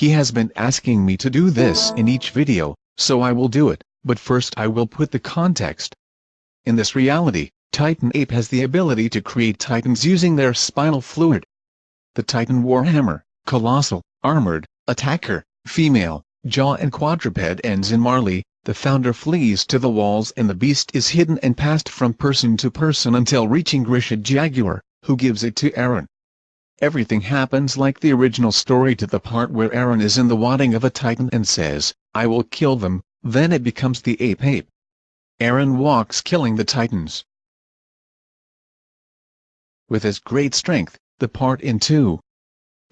he has been asking me to do this in each video, so I will do it, but first I will put the context. In this reality, Titan Ape has the ability to create titans using their spinal fluid. The Titan Warhammer, Colossal, Armored, Attacker, Female, Jaw and Quadruped ends in Marley, the founder flees to the walls and the beast is hidden and passed from person to person until reaching Grisha Jaeger, who gives it to Eren. Everything happens like the original story to the part where Eren is in the wadding of a titan and says, I will kill them, then it becomes the ape ape. Eren walks killing the titans. With his great strength, the part in 2.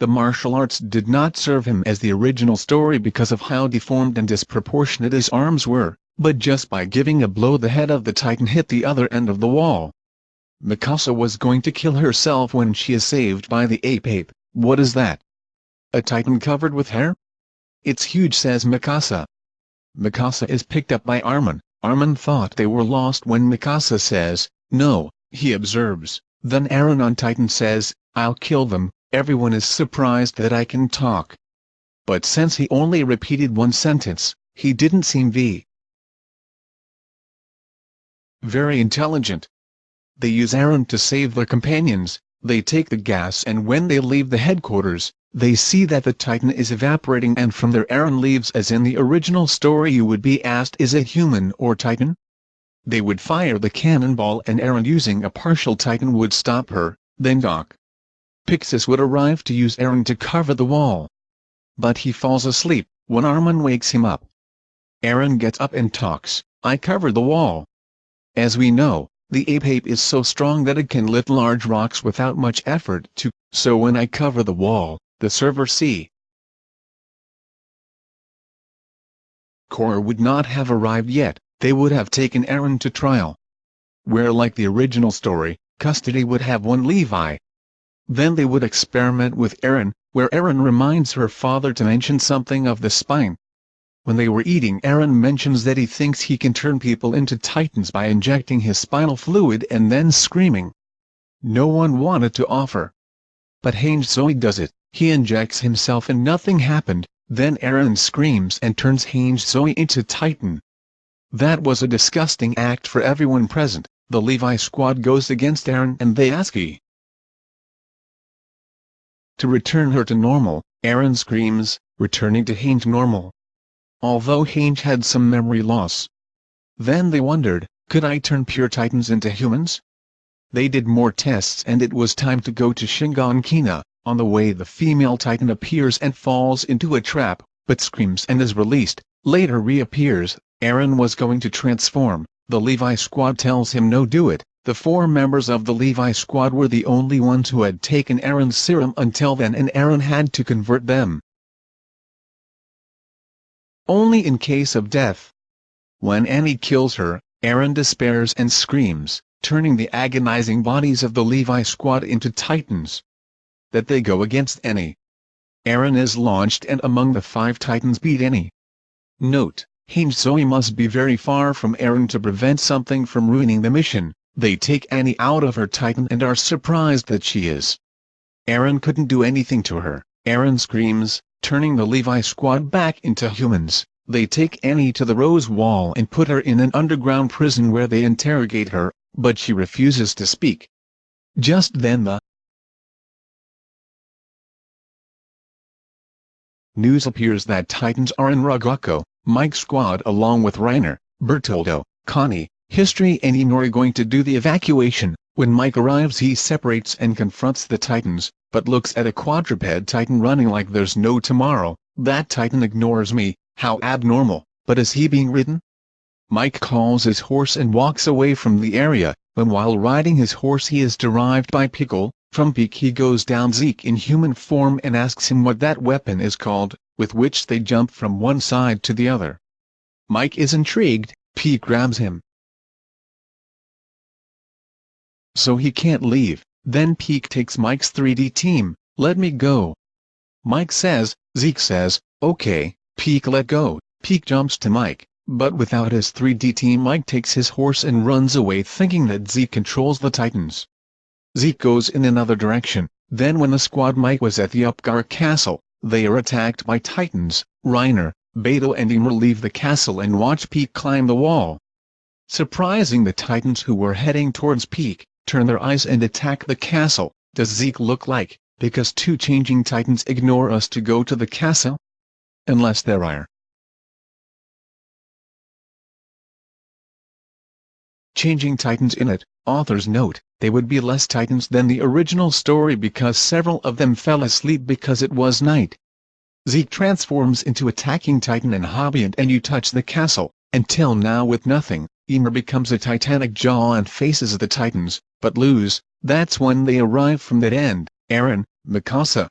The martial arts did not serve him as the original story because of how deformed and disproportionate his arms were, but just by giving a blow the head of the titan hit the other end of the wall. Mikasa was going to kill herself when she is saved by the ape-ape, what is that? A titan covered with hair? It's huge says Mikasa. Mikasa is picked up by Armin, Armin thought they were lost when Mikasa says, no, he observes, then Eren on Titan says, I'll kill them, everyone is surprised that I can talk. But since he only repeated one sentence, he didn't seem v. Very intelligent. They use Eren to save their companions, they take the gas and when they leave the headquarters, they see that the Titan is evaporating and from there Eren leaves as in the original story you would be asked is it human or Titan? They would fire the cannonball and Eren using a partial Titan would stop her, then Dot. Pixis would arrive to use Eren to cover the wall. But he falls asleep, when Armin wakes him up. Eren gets up and talks, I covered the wall. As we know, the ape-ape is so strong that it can lift large rocks without much effort to, so when I cover the wall, the server C. Core would not have arrived yet, they would have taken Eren to trial. Where like the original story, custody would have won Levi, then they would experiment with Eren, where Eren reminds her father to mention something of the spine. When they were eating Eren mentions that he thinks he can turn people into titans by injecting his spinal fluid and then screaming. No one wanted to offer. But Hange Zoe does it, he injects himself and nothing happened, then Eren screams and turns Hange Zoe into titan. That was a disgusting act for everyone present, the Levi squad goes against Eren and they ask he to return her to normal, Eren screams, returning to Hange normal. Although Hange had some memory loss. Then they wondered, could I turn pure titans into humans? They did more tests and it was time to go to Shiganshina, on the way the female titan appears and falls into a trap, but screams and is released, later reappears, Eren was going to transform, the Levi squad tells him no do it, the four members of the Levi squad were the only ones who had taken Eren's serum until then and Eren had to convert them. Only in case of death. When Annie kills her, Eren despairs and screams, turning the agonizing bodies of the Levi squad into titans. That they go against Annie. Eren is launched and among the five titans beat Annie. Note, Hange Zoe must be very far from Eren to prevent something from ruining the mission. They take Annie out of her Titan and are surprised that she is. Eren couldn't do anything to her, Eren screams, turning the Levi squad back into humans. They take Annie to the Rose Wall and put her in an underground prison where they interrogate her, but she refuses to speak. Just then the news appears that Titans are in Rogoku, Mike's squad along with Reiner, Bertoldo, Connie, History and Inori going to do the evacuation. When Mike arrives he separates and confronts the Titans, but looks at a quadruped Titan running like there's no tomorrow. That Titan ignores me, how abnormal, but is he being ridden? Mike calls his horse and walks away from the area, when while riding his horse he is derived by Pickle, from Pieck he goes down Zeke in human form and asks him what that weapon is called, with which they jump from one side to the other. Mike is intrigued, Pieck grabs him, so he can't leave. Then Pieck takes Mike's 3D team, let me go. Mike says, Zeke says, okay, Pieck let go. Pieck jumps to Mike, but without his 3D team Mike takes his horse and runs away thinking that Zeke controls the Titans. Zeke goes in another direction, then when the squad Mike was at the Utgard castle, they are attacked by Titans, Reiner, Beto and Ymir leave the castle and watch Pieck climb the wall. Surprising the Titans who were heading towards Pieck, turn their eyes and attack the castle, does Zeke look like, because two changing Titans ignore us to go to the castle? Unless there are. Changing Titans in it, authors note, they would be less Titans than the original story because several of them fell asleep because it was night. Zeke transforms into attacking Titan and Hobby and you touch the castle, until now with nothing, Ymir becomes a titanic jaw and faces the Titans, but lose, that's when they arrive from that end, Eren, Mikasa,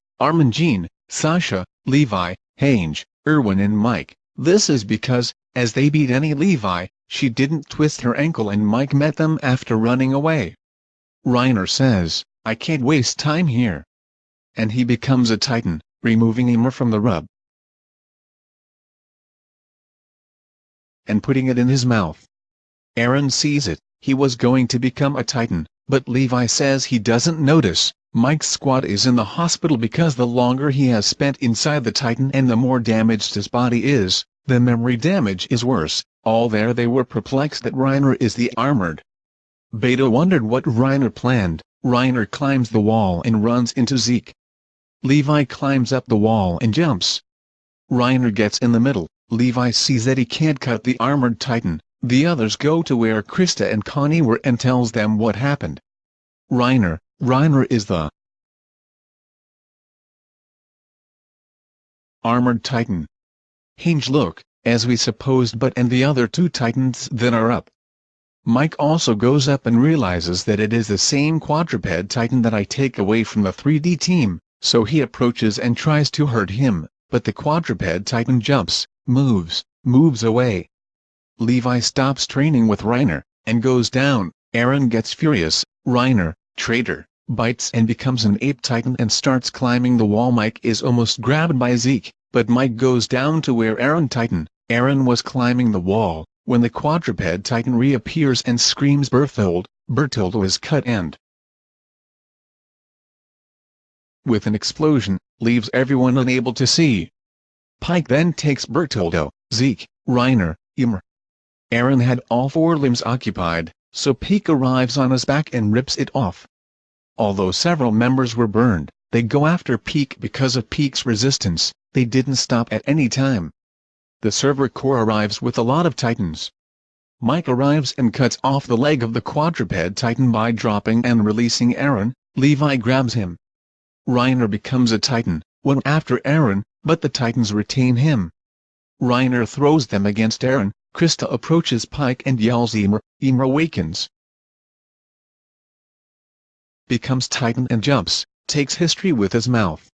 Jean, Sasha, Levi, Hange, Erwin and Mike, this is because, as they beat any Levi, she didn't twist her ankle and Mike met them after running away. Reiner says, I can't waste time here. And he becomes a titan, removing Ymir from the rub. And putting it in his mouth. Eren sees it, he was going to become a titan, but Levi says he doesn't notice, Mike's squad is in the hospital because the longer he has spent inside the titan and the more damaged his body is, the memory damage is worse, all there they were perplexed that Reiner is the armored. Beta wondered what Reiner planned, Reiner climbs the wall and runs into Zeke. Levi climbs up the wall and jumps. Reiner gets in the middle, Levi sees that he can't cut the armored titan, the others go to where Krista and Connie were and tells them what happened. Reiner, Reiner is the armored titan. Hinge look, as we supposed but and the other two titans that are up. Mike also goes up and realizes that it is the same quadruped titan that I take away from the 3D team, so he approaches and tries to hurt him, but the quadruped titan jumps, moves, moves away. Levi stops training with Reiner, and goes down, Eren gets furious, Reiner, traitor, bites and becomes an ape titan and starts climbing the wall Mike is almost grabbed by Zeke, but Mike goes down to where Eren titan, Eren was climbing the wall, when the quadruped titan reappears and screams Bertholdt, Bertholdt is cut and with an explosion, leaves everyone unable to see. Pieck then takes Bertoldo, Zeke, Reiner, Ymir. Eren had all four limbs occupied, so Pieck arrives on his back and rips it off. Although several members were burned, they go after Pieck because of Pieck's resistance, they didn't stop at any time the Survey Corps arrives with a lot of titans. Mike arrives and cuts off the leg of the quadruped titan by dropping and releasing Eren, Levi grabs him. Reiner becomes a titan, one after Eren, but the titans retain him. Reiner throws them against Eren, Krista approaches Pieck and yells Ymir, Ymir awakens. Becomes titan and jumps, takes history with his mouth.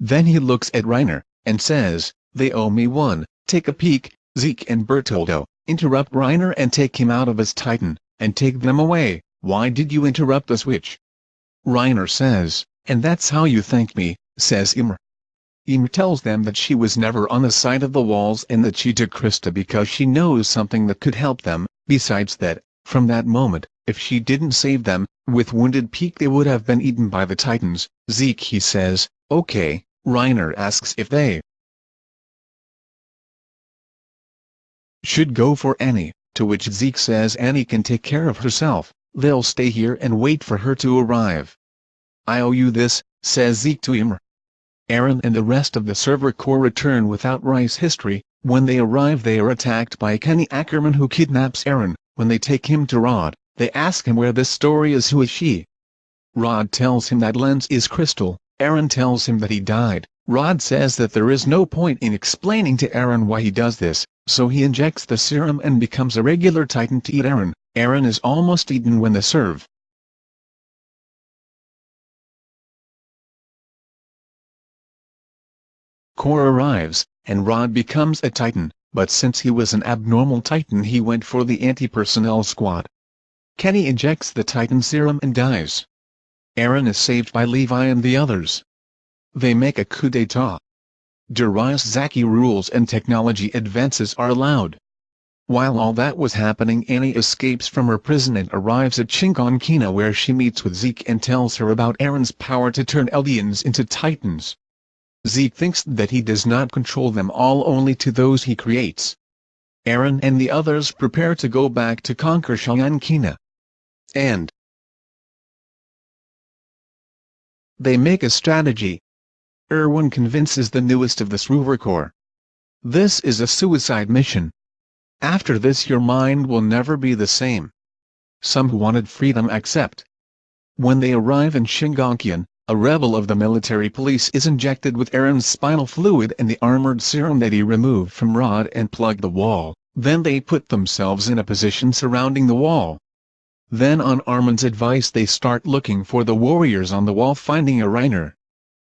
Then he looks at Reiner, and says, they owe me one, Take a peek, Zeke and Bertoldo, interrupt Reiner and take him out of his Titan, and take them away, why did you interrupt the switch? Reiner says, and that's how you thank me, says Ymir. Ymir tells them that she was never on the side of the walls and that she took Krista because she knows something that could help them, besides that, from that moment, if she didn't save them, with wounded Pieck they would have been eaten by the Titans. Zeke he says, okay, Reiner asks if they should go for Annie, to which Zeke says Annie can take care of herself, they'll stay here and wait for her to arrive. I owe you this, says Zeke to Ymir. Eren and the rest of the Survey Corps return without Reiss history, when they arrive they are attacked by Kenny Ackerman who kidnaps Eren, when they take him to Rod, they ask him where this story is. Who is she. Rod tells him that Lenz is Krista, Eren tells him that he died, Rod says that there is no point in explaining to Eren why he does this, so he injects the serum and becomes a regular titan to eat Eren, Eren is almost eaten when the serve. Core arrives, and Rod becomes a titan, but since he was an abnormal titan he went for the anti-personnel squad. Kenny injects the titan serum and dies. Eren is saved by Levi and the others. They make a coup d'etat. Darius Zackly rules and technology advances are allowed. While all that was happening Annie escapes from her prison and arrives at Shiganshina where she meets with Zeke and tells her about Eren's power to turn Eldians into Titans. Zeke thinks that he does not control them all only to those he creates. Eren and the others prepare to go back to conquer Shiganshina. And they make a strategy. Erwin convinces the newest of the Survey Corps. This is a suicide mission. After this your mind will never be the same. Some who wanted freedom accept. When they arrive in Shiganshina, a rebel of the military police is injected with Eren's spinal fluid and the armored serum that he removed from Rod and plugged the wall, then they put themselves in a position surrounding the wall. Then on Armin's advice they start looking for the warriors on the wall finding a Reiner.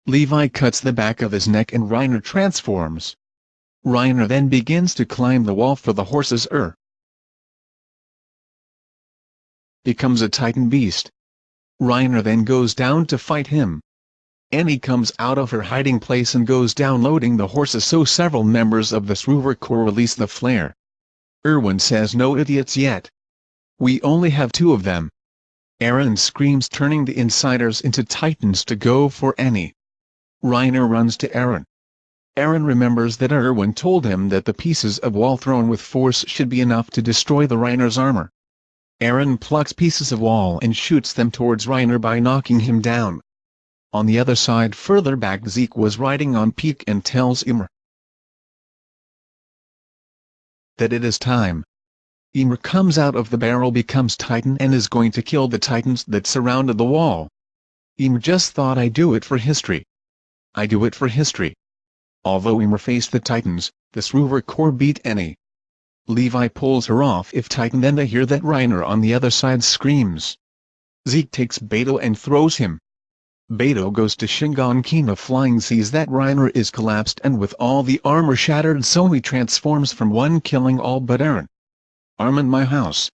Levi cuts the back of his neck and Reiner transforms. Reiner then begins to climb the wall for the horse's er. Becomes a titan beast. Reiner then goes down to fight him. Annie comes out of her hiding place and goes down loading the horses so several members of the Survey Corps release the flare. Erwin says no idiots yet. We only have two of them. Eren screams turning the insiders into titans to go for Annie. Reiner runs to Eren. Eren remembers that Erwin told him that the pieces of wall thrown with force should be enough to destroy the Reiner's armor. Eren plucks pieces of wall and shoots them towards Reiner by knocking him down. On the other side further back Zeke was riding on Pieck and tells Ymir that it is time. Ymir comes out of the barrel becomes Titan and is going to kill the Titans that surrounded the wall. Ymir just thought I do it for history. I do it for history. Although Ymir faced the Titans, the Survey Corps beat any. Levi pulls her off if Titan then they hear that Reiner on the other side screams. Zeke takes Beto and throws him. Beto goes to Shiganshina flying sees that Reiner is collapsed and with all the armor shattered so he transforms from one killing all but Eren. Armin my house.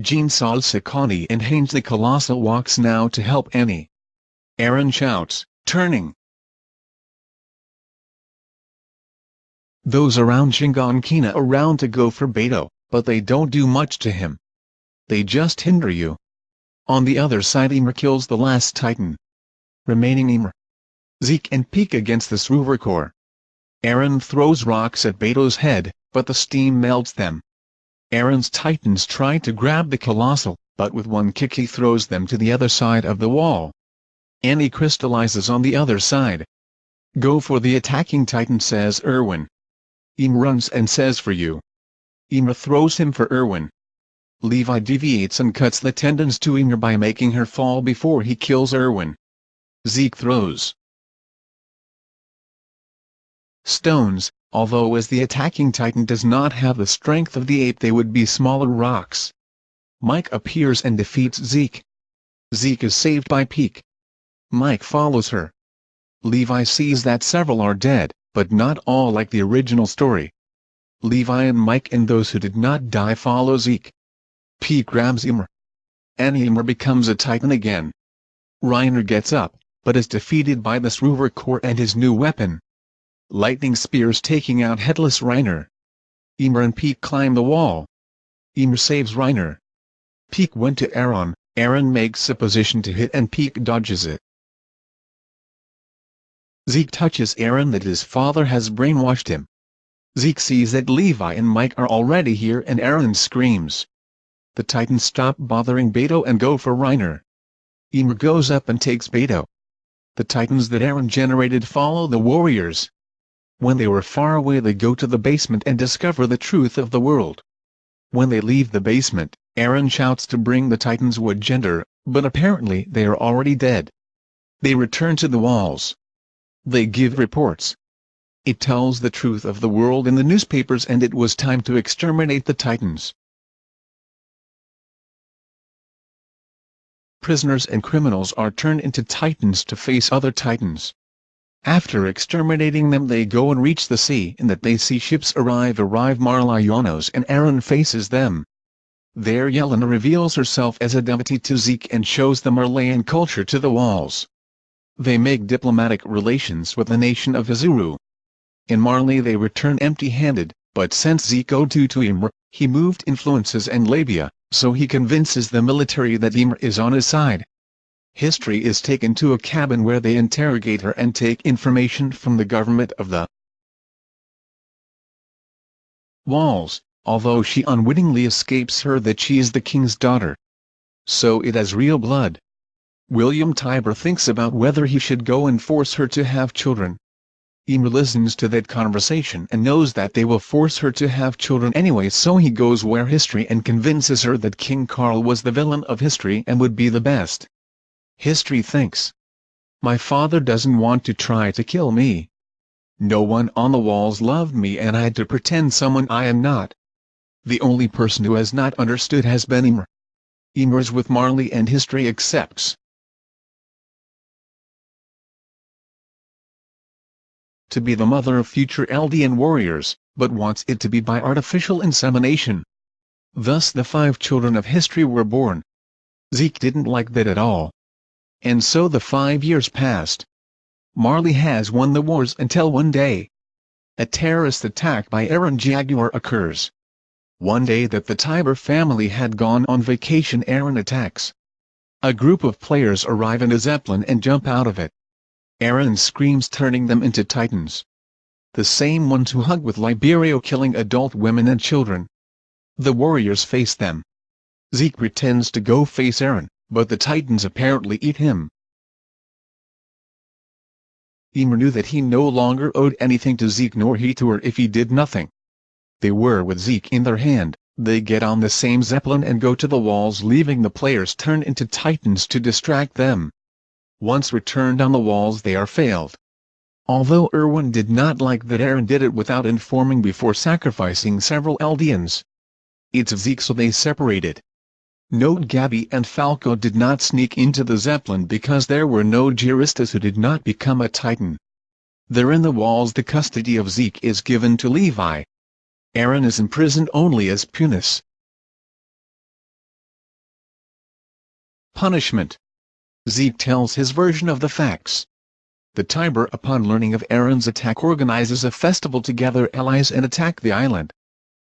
Jean saws Sakani and Haynes the Colossal walks now to help Annie. Eren shouts, turning, Those around Shiganshina around to go for Beto, but they don't do much to him. They just hinder you. On the other side Ymir kills the last Titan. Remaining Ymir. Zeke and Pieck against the Survey Corps. Eren throws rocks at Beto's head, but the steam melts them. Eren's Titans try to grab the Colossal, but with one kick he throws them to the other side of the wall. Annie crystallizes on the other side. Go for the attacking Titan says Erwin. Ymir runs and says for you. Ymir throws him for Erwin. Levi deviates and cuts the tendons to Ymir by making her fall before he kills Erwin. Zeke throws stones, although as the attacking titan does not have the strength of the ape they would be smaller rocks. Mike appears and defeats Zeke. Zeke is saved by Pieck. Mike follows her. Levi sees that several are dead, but not all like the original story. Levi and Mike and those who did not die follow Zeke. Pete grabs Ymir. And Ymir becomes a titan again. Reiner gets up, but is defeated by the Survey Corps and his new weapon. Lightning spears taking out Headless Reiner. Ymir and Pieck climb the wall. Ymir saves Reiner. Pieck went to Eren, Eren makes a position to hit and Pieck dodges it. Zeke touches Eren that his father has brainwashed him. Zeke sees that Levi and Mike are already here and Eren screams. The Titans stop bothering Beto and go for Reiner. Ymir goes up and takes Beto. The Titans that Eren generated follow the warriors. When they were far away they go to the basement and discover the truth of the world. When they leave the basement, Eren shouts to bring the Titans wood gender, but apparently they are already dead. They return to the walls. They give reports. It tells the truth of the world in the newspapers and it was time to exterminate the Titans. Prisoners and criminals are turned into Titans to face other Titans. After exterminating them they go and reach the sea and that they see ships arrive arrive Marlianos and Eren faces them. There Yelena reveals herself as a deity to Zeke and shows the Marleyan culture to the walls. They make diplomatic relations with the nation of Hizuru. In Marley they return empty-handed, but since Zeko to Ymir, he moved influences and labia, so he convinces the military that Ymir is on his side. History is taken to a cabin where they interrogate her and take information from the government of the walls, although she unwittingly escapes her that she is the king's daughter. So it has real blood. William Tybur thinks about whether he should go and force her to have children. Ymir listens to that conversation and knows that they will force her to have children anyway so he goes where history and convinces her that King Carl was the villain of history and would be the best. History thinks. My father doesn't want to try to kill me. No one on the walls loved me and I had to pretend someone I am not. The only person who has not understood has been. Ymir is with Marley and history accepts. To be the mother of future Eldian warriors, but wants it to be by artificial insemination. Thus the five children of history were born. Zeke didn't like that at all. And so the five years passed. Marley has won the wars until one day. A terrorist attack by Eren Jaeger occurs. One day that the Tybur family had gone on vacation Eren attacks. A group of players arrive in a zeppelin and jump out of it. Eren screams turning them into titans. The same ones who hug with Liberio killing adult women and children. The warriors face them. Zeke pretends to go face Eren, but the titans apparently eat him. Ymir knew that he no longer owed anything to Zeke nor he to her if he did nothing. They were with Zeke in their hand, they get on the same zeppelin and go to the walls leaving the players turn into titans to distract them. Once returned on the walls they are failed. Although Erwin did not like that Eren did it without informing before sacrificing several Eldians. It's Zeke so they separated. Note Gabi and Falco did not sneak into the Zeppelin because there were no Jaegerists who did not become a Titan. There in the walls the custody of Zeke is given to Levi. Eren is imprisoned only as Punis. Punishment Zeke tells his version of the facts. The Tybur upon learning of Eren's attack organizes a festival to gather allies and attack the island.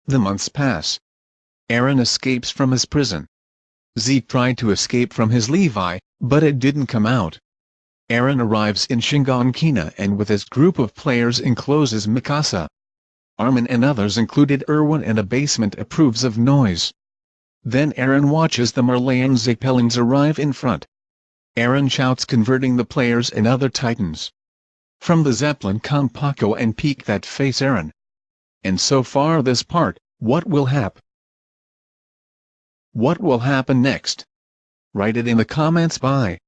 The months pass. Eren escapes from his prison. Zeke tried to escape from his Levi, but it didn't come out. Eren arrives in Shiganshina and with his group of players encloses Mikasa. Armin and others included Erwin and a basement approves of noise. Then Eren watches the Marleyan Zeppelins arrive in front. Eren shouts converting the players and other titans. From the Zeppelin come Porco and Pieck that face Eren. And so far this part, what will happen? What will happen next? Write it in the comments by